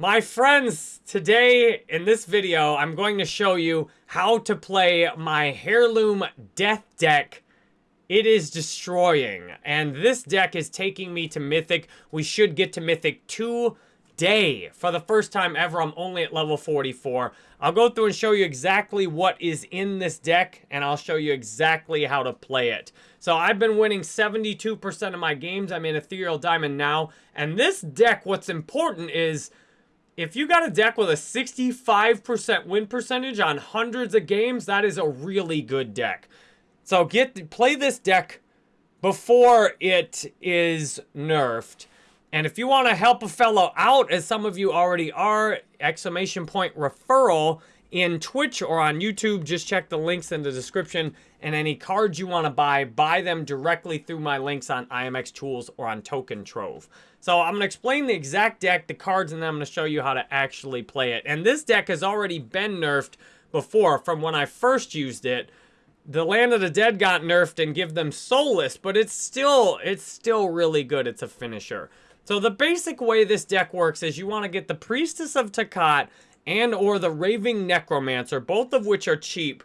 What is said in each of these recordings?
My friends, today in this video, I'm going to show you how to play my Heirloom Death deck. It is destroying, and this deck is taking me to Mythic. We should get to Mythic today. For the first time ever, I'm only at level 44. I'll go through and show you exactly what is in this deck, and I'll show you exactly how to play it. So I've been winning 72% of my games. I'm in Ethereal Diamond now, and this deck, what's important is if you got a deck with a 65% win percentage on hundreds of games, that is a really good deck. So get play this deck before it is nerfed. And if you want to help a fellow out, as some of you already are, exclamation point referral in Twitch or on YouTube, just check the links in the description. And any cards you want to buy, buy them directly through my links on IMX Tools or on Token Trove. So I'm going to explain the exact deck, the cards, and then I'm going to show you how to actually play it. And this deck has already been nerfed before from when I first used it. The Land of the Dead got nerfed and give them Soulless, but it's still it's still really good. It's a finisher. So the basic way this deck works is you want to get the Priestess of Takat and or the Raving Necromancer, both of which are cheap,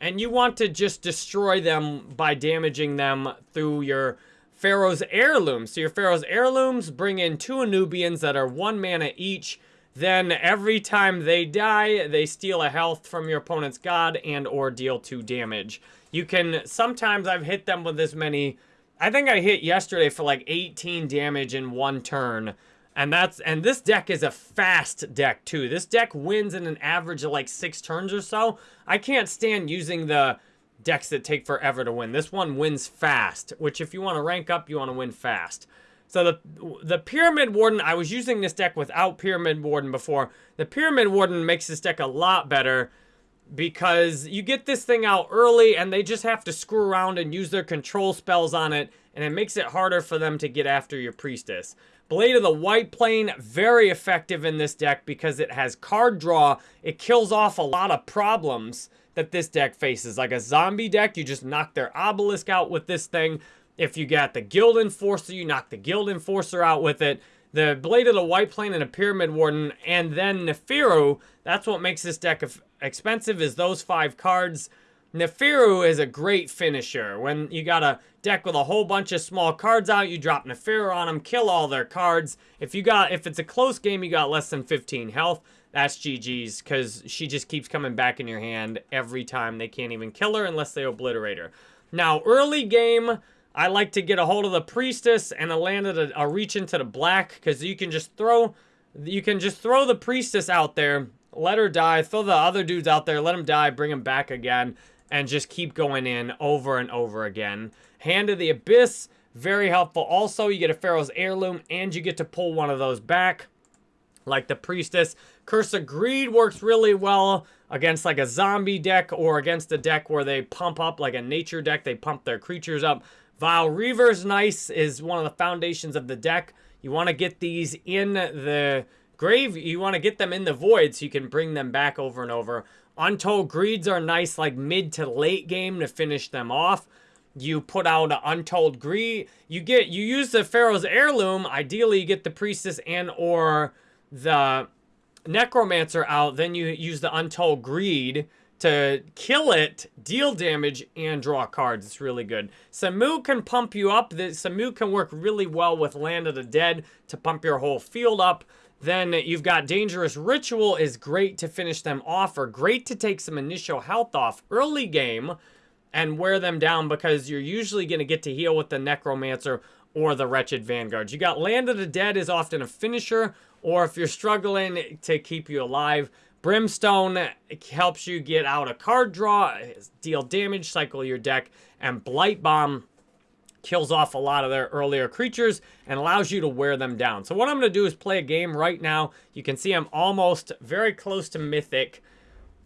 and you want to just destroy them by damaging them through your Pharaoh's Heirlooms. So your Pharaoh's Heirlooms bring in two Anubians that are one mana each. Then every time they die, they steal a health from your opponent's god and or deal two damage. You can, sometimes I've hit them with as many, I think I hit yesterday for like 18 damage in one turn. And that's, and this deck is a fast deck too. This deck wins in an average of like six turns or so. I can't stand using the decks that take forever to win. This one wins fast, which if you want to rank up, you want to win fast. So the the Pyramid Warden, I was using this deck without Pyramid Warden before. The Pyramid Warden makes this deck a lot better because you get this thing out early and they just have to screw around and use their control spells on it and it makes it harder for them to get after your Priestess. Blade of the White Plane, very effective in this deck because it has card draw. It kills off a lot of problems that this deck faces. Like a zombie deck, you just knock their obelisk out with this thing. If you got the Guild Enforcer, you knock the Guild Enforcer out with it. The Blade of the White Plane and a Pyramid Warden, and then Nefiru, that's what makes this deck expensive, is those five cards. Nefiru is a great finisher. When you got a deck with a whole bunch of small cards out, you drop Nefiru on them, kill all their cards. If you got, if it's a close game, you got less than 15 health that's GG's because she just keeps coming back in your hand every time. They can't even kill her unless they obliterate her. Now, early game, I like to get a hold of the Priestess and a land a, a reach into the black because you can just throw you can just throw the Priestess out there, let her die, throw the other dudes out there, let them die, bring them back again, and just keep going in over and over again. Hand of the Abyss, very helpful. Also, you get a Pharaoh's Heirloom, and you get to pull one of those back like the Priestess. Curse of Greed works really well against like a zombie deck or against a deck where they pump up like a nature deck. They pump their creatures up. Vile Reaver's nice is one of the foundations of the deck. You want to get these in the grave. You want to get them in the void so you can bring them back over and over. Untold Greeds are nice like mid to late game to finish them off. You put out an Untold Greed. You get you use the Pharaoh's Heirloom. Ideally, you get the Priestess and or the Necromancer out, then you use the Untold Greed to kill it, deal damage, and draw cards. It's really good. Samu can pump you up. Samu can work really well with Land of the Dead to pump your whole field up. Then you've got Dangerous Ritual is great to finish them off or great to take some initial health off early game and wear them down because you're usually going to get to heal with the Necromancer or the Wretched Vanguards. You got Land of the Dead is often a finisher or if you're struggling to keep you alive, Brimstone helps you get out a card draw, deal damage, cycle your deck, and Blight Bomb kills off a lot of their earlier creatures and allows you to wear them down. So what I'm going to do is play a game right now. You can see I'm almost very close to Mythic.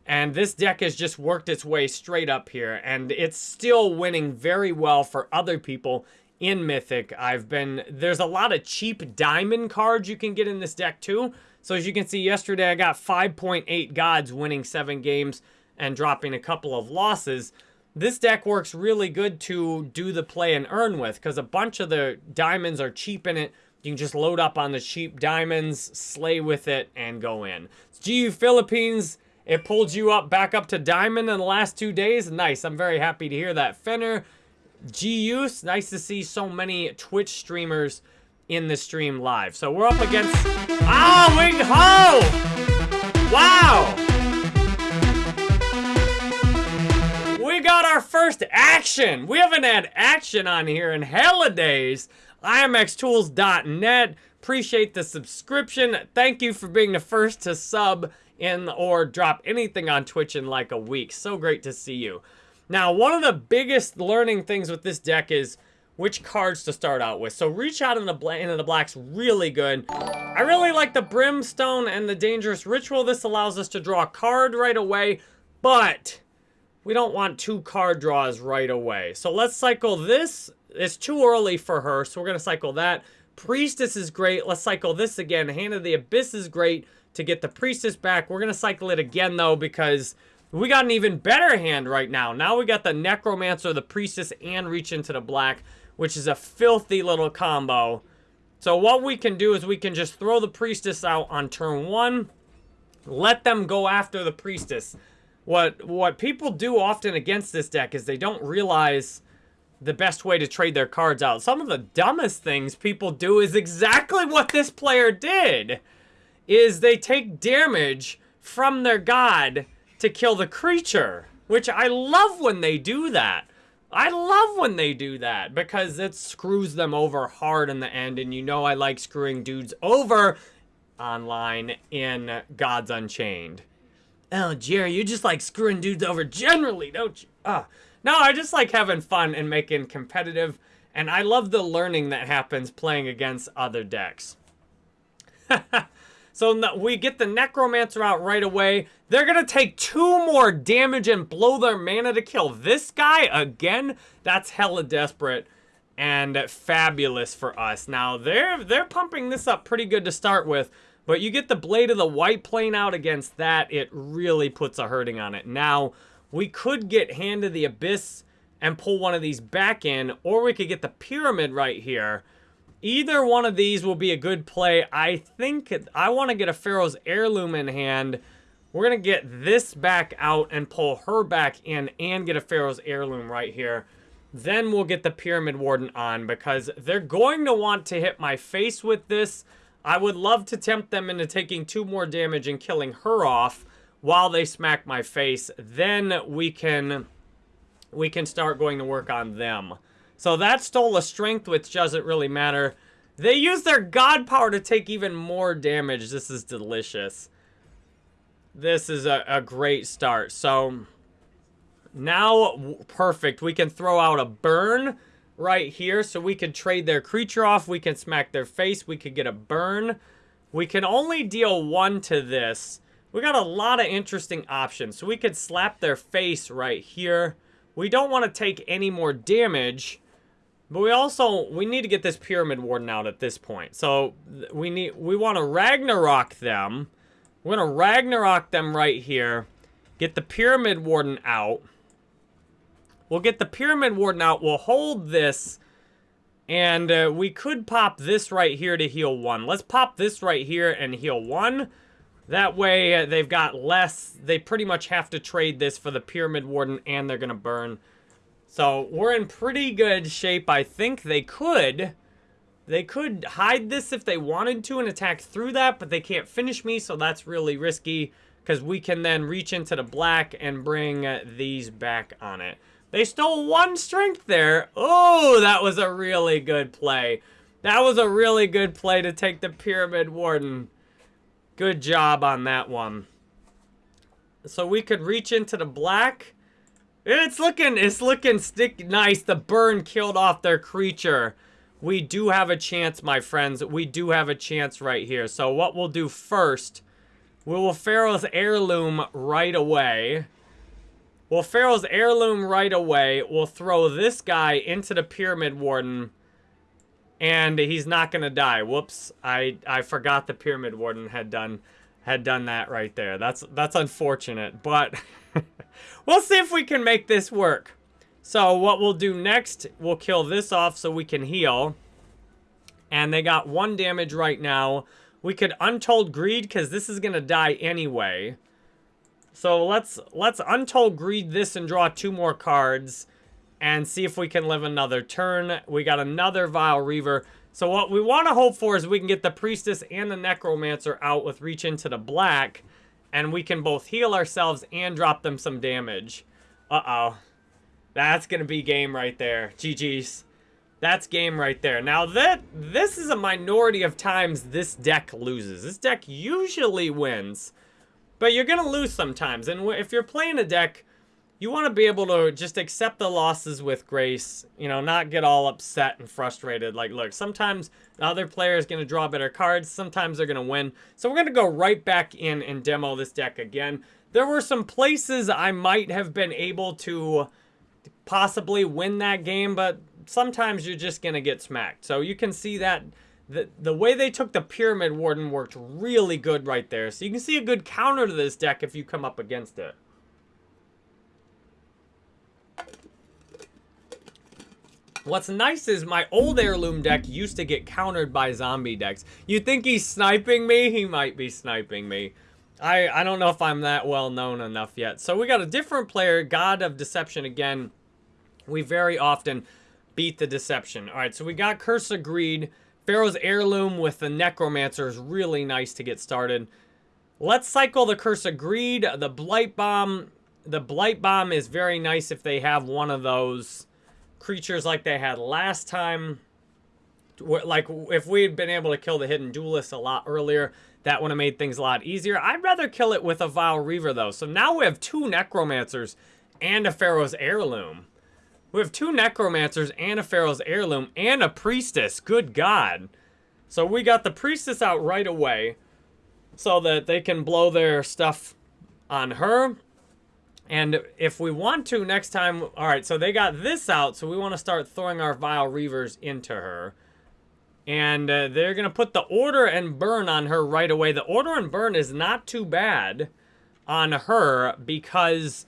And this deck has just worked its way straight up here. And it's still winning very well for other people in Mythic. I've been, there's a lot of cheap diamond cards you can get in this deck too. So as you can see yesterday, I got 5.8 gods winning seven games and dropping a couple of losses. This deck works really good to do the play and earn with because a bunch of the diamonds are cheap in it You can just load up on the cheap diamonds, slay with it, and go in. It's GU Philippines, it pulled you up back up to diamond in the last two days. Nice. I'm very happy to hear that. Fenner, GU, nice to see so many Twitch streamers in the stream live. So we're up against... Ah, Wing Ho! Wow! First action. We haven't had action on here in hella days. IMXTools.net. Appreciate the subscription. Thank you for being the first to sub in or drop anything on Twitch in like a week. So great to see you. Now, one of the biggest learning things with this deck is which cards to start out with. So reach out in the into the black's really good. I really like the Brimstone and the Dangerous Ritual. This allows us to draw a card right away, but we don't want two card draws right away. So let's cycle this. It's too early for her, so we're going to cycle that. Priestess is great. Let's cycle this again. Hand of the Abyss is great to get the Priestess back. We're going to cycle it again, though, because we got an even better hand right now. Now we got the Necromancer, the Priestess, and Reach into the Black which is a filthy little combo. So what we can do is we can just throw the Priestess out on turn one, let them go after the Priestess. What, what people do often against this deck is they don't realize the best way to trade their cards out. Some of the dumbest things people do is exactly what this player did. Is they take damage from their god to kill the creature. Which I love when they do that. I love when they do that because it screws them over hard in the end. And you know I like screwing dudes over online in Gods Unchained. Oh, Jerry, you just like screwing dudes over generally, don't you? Ah. No, I just like having fun and making competitive. And I love the learning that happens playing against other decks. So we get the Necromancer out right away. They're going to take two more damage and blow their mana to kill this guy again. That's hella desperate and fabulous for us. Now, they're, they're pumping this up pretty good to start with. But you get the Blade of the White Plane out against that. It really puts a hurting on it. Now, we could get Hand of the Abyss and pull one of these back in. Or we could get the Pyramid right here Either one of these will be a good play. I think I want to get a Pharaoh's Heirloom in hand. We're going to get this back out and pull her back in and get a Pharaoh's Heirloom right here. Then we'll get the Pyramid Warden on because they're going to want to hit my face with this. I would love to tempt them into taking two more damage and killing her off while they smack my face. Then we can we can start going to work on them. So that stole a strength, which doesn't really matter. They use their god power to take even more damage. This is delicious. This is a, a great start. So now, perfect. We can throw out a burn right here. So we can trade their creature off. We can smack their face. We could get a burn. We can only deal one to this. We got a lot of interesting options. So we could slap their face right here. We don't want to take any more damage. But we also, we need to get this Pyramid Warden out at this point. So we need, we want to Ragnarok them. We're going to Ragnarok them right here. Get the Pyramid Warden out. We'll get the Pyramid Warden out. We'll hold this. And uh, we could pop this right here to heal one. Let's pop this right here and heal one. That way uh, they've got less. They pretty much have to trade this for the Pyramid Warden and they're going to burn. So we're in pretty good shape. I think they could. They could hide this if they wanted to and attack through that, but they can't finish me, so that's really risky because we can then reach into the black and bring uh, these back on it. They stole one strength there. Oh, that was a really good play. That was a really good play to take the Pyramid Warden. Good job on that one. So we could reach into the black it's looking, it's looking stick nice. The burn killed off their creature. We do have a chance, my friends. We do have a chance right here. So what we'll do first, we will Pharaoh's Heirloom right away. We'll Pharaoh's Heirloom right away. We'll throw this guy into the Pyramid Warden. And he's not going to die. Whoops. I, I forgot the Pyramid Warden had done had done that right there. That's that's unfortunate, but we'll see if we can make this work. So what we'll do next, we'll kill this off so we can heal. And they got one damage right now. We could Untold Greed because this is going to die anyway. So let's let's Untold Greed this and draw two more cards and see if we can live another turn. We got another Vile Reaver. So what we want to hope for is we can get the Priestess and the Necromancer out with Reach into the Black. And we can both heal ourselves and drop them some damage. Uh-oh. That's going to be game right there. GG's. That's game right there. Now, that this is a minority of times this deck loses. This deck usually wins. But you're going to lose sometimes. And if you're playing a deck, you want to be able to just accept the losses with grace. You know, not get all upset and frustrated. Like, look, sometimes the other player is going to draw better cards. Sometimes they're going to win. So we're going to go right back in and demo this deck again. There were some places I might have been able to possibly win that game, but sometimes you're just going to get smacked. So you can see that the, the way they took the Pyramid Warden worked really good right there. So you can see a good counter to this deck if you come up against it. What's nice is my old heirloom deck used to get countered by zombie decks. You think he's sniping me? He might be sniping me. I, I don't know if I'm that well known enough yet. So we got a different player, God of Deception again. We very often beat the Deception. All right, so we got Curse of Greed. Pharaoh's Heirloom with the Necromancer is really nice to get started. Let's cycle the Curse of Greed. The Blight Bomb. The Blight Bomb is very nice if they have one of those creatures like they had last time. Like, if we had been able to kill the Hidden Duelist a lot earlier, that would have made things a lot easier. I'd rather kill it with a Vile Reaver, though. So now we have two Necromancers and a Pharaoh's Heirloom. We have two Necromancers and a Pharaoh's Heirloom and a Priestess. Good God. So we got the Priestess out right away so that they can blow their stuff on her. And if we want to next time... Alright, so they got this out, so we want to start throwing our Vile Reavers into her. And uh, they're going to put the Order and Burn on her right away. The Order and Burn is not too bad on her because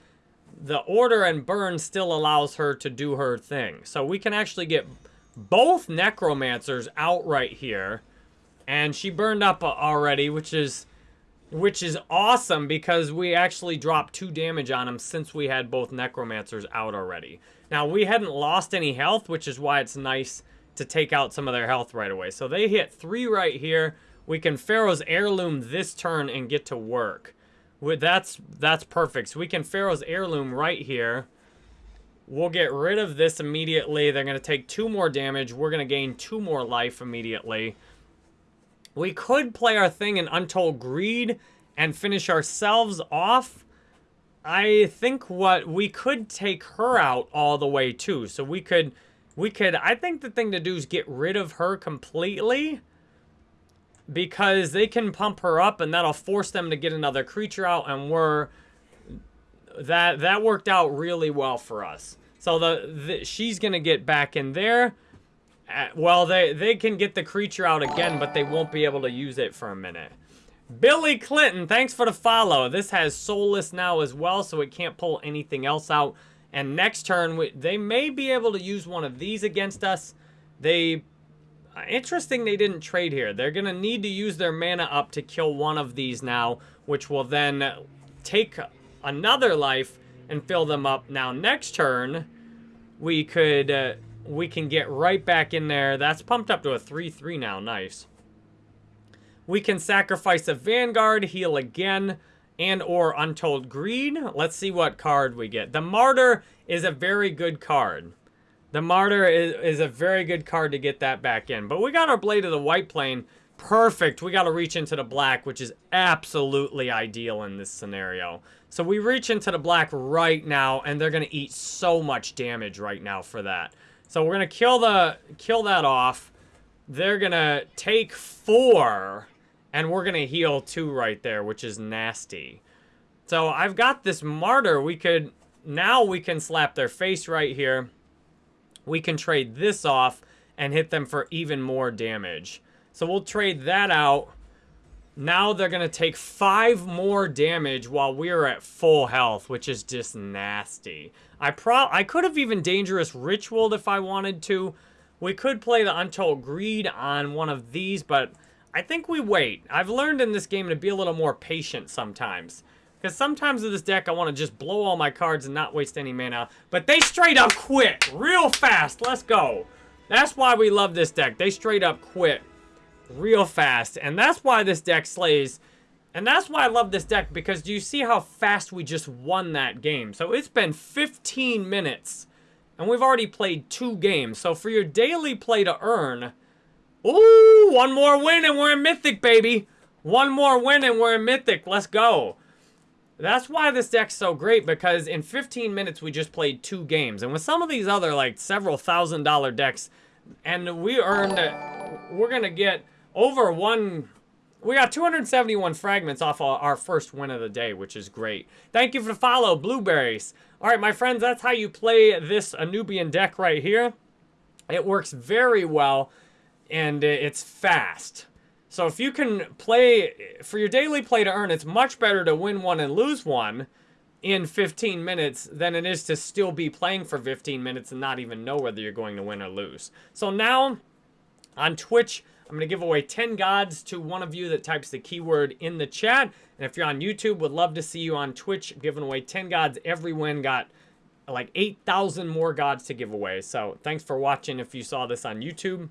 the order and burn still allows her to do her thing. So we can actually get both necromancers out right here. And she burned up already, which is which is awesome because we actually dropped two damage on him since we had both necromancers out already. Now, we hadn't lost any health, which is why it's nice to take out some of their health right away. So they hit three right here. We can Pharaoh's Heirloom this turn and get to work that's that's perfect. So we can Pharaoh's Heirloom right here. We'll get rid of this immediately. They're going to take two more damage. We're going to gain two more life immediately. We could play our thing in Untold Greed and finish ourselves off. I think what we could take her out all the way too. So we could, we could, I think the thing to do is get rid of her completely because they can pump her up and that'll force them to get another creature out and we're that that worked out really well for us. So the, the she's gonna get back in there. Uh, well they they can get the creature out again but they won't be able to use it for a minute. Billy Clinton thanks for the follow. This has soulless now as well so it can't pull anything else out. And next turn we, they may be able to use one of these against us. They interesting they didn't trade here. They're going to need to use their mana up to kill one of these now, which will then take another life and fill them up. Now, next turn, we could... Uh, we can get right back in there. That's pumped up to a 3-3 now. Nice. We can sacrifice a Vanguard, heal again, and or Untold Greed. Let's see what card we get. The Martyr is a very good card. The Martyr is, is a very good card to get that back in. But we got our Blade of the White Plane. Perfect. We got to reach into the black, which is absolutely ideal in this scenario. So we reach into the black right now, and they're going to eat so much damage right now for that. So we're going to kill the kill that off. They're going to take four, and we're going to heal two right there, which is nasty. So I've got this Martyr. We could... Now we can slap their face right here we can trade this off and hit them for even more damage. So we'll trade that out. Now they're going to take five more damage while we're at full health, which is just nasty. I pro I could have even Dangerous Ritual if I wanted to, We could play the Untold Greed on one of these, but I think we wait. I've learned in this game to be a little more patient sometimes. Because sometimes with this deck, I want to just blow all my cards and not waste any mana. But they straight up quit real fast. Let's go. That's why we love this deck. They straight up quit real fast. And that's why this deck slays. And that's why I love this deck. Because do you see how fast we just won that game? So it's been 15 minutes. And we've already played two games. So for your daily play to earn... Ooh, one more win and we're in Mythic, baby. One more win and we're in Mythic. Let's go. That's why this deck's so great, because in 15 minutes we just played two games. And with some of these other, like, several thousand dollar decks, and we earned, we're to get over one, we got 271 fragments off our first win of the day, which is great. Thank you for the follow, Blueberries. All right, my friends, that's how you play this Anubian deck right here. It works very well and it's fast. So if you can play, for your daily play to earn, it's much better to win one and lose one in 15 minutes than it is to still be playing for 15 minutes and not even know whether you're going to win or lose. So now, on Twitch, I'm going to give away 10 gods to one of you that types the keyword in the chat. And if you're on YouTube, would love to see you on Twitch giving away 10 gods. Every win got like 8,000 more gods to give away. So thanks for watching if you saw this on YouTube.